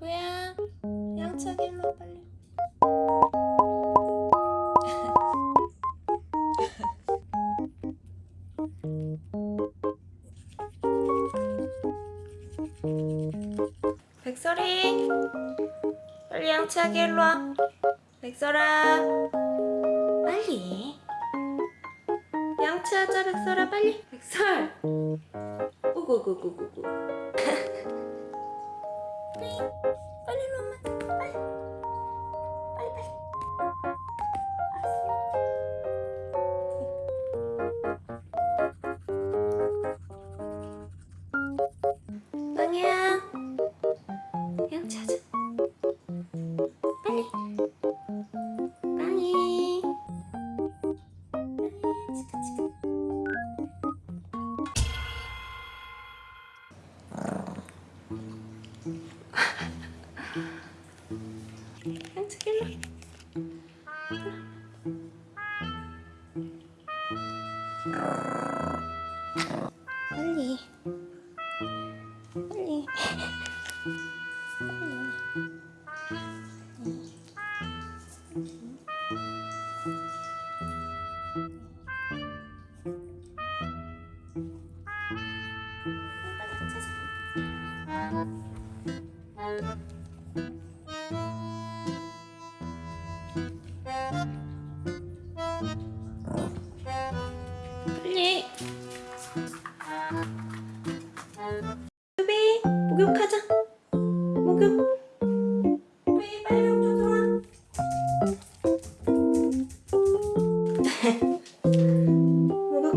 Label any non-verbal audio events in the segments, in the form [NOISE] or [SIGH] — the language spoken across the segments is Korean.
뭐야? 양치하게 일로 와 빨리. [LAUGHS] 백설이 빨리 양치하게 일로 와. 백설아 양치하자 백설아 빨리. 백설. 우구구구구구. 빨리 빨리 일로 엄마 빨리 빨리 빨리 양치 일로 빨리 빨리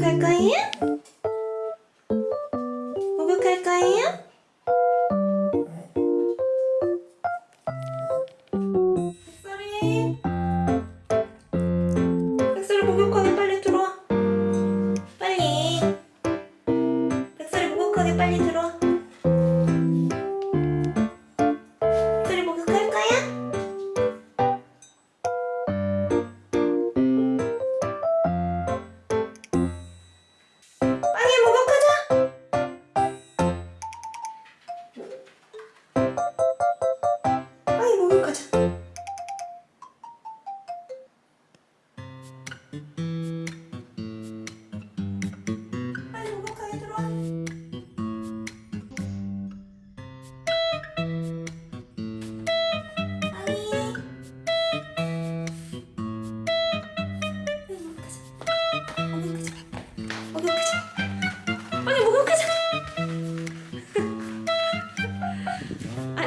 목욕할 거예요? 목욕할 거예요? 백설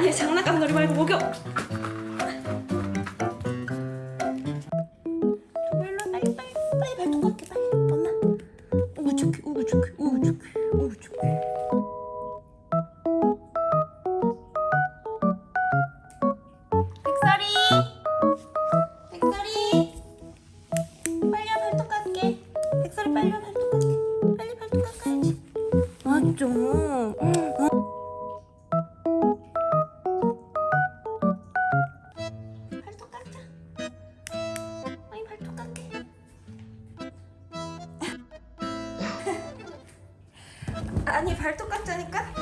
아니 장난감 놀이 말고 목욕. 빨리 아니 발톱 깎자니까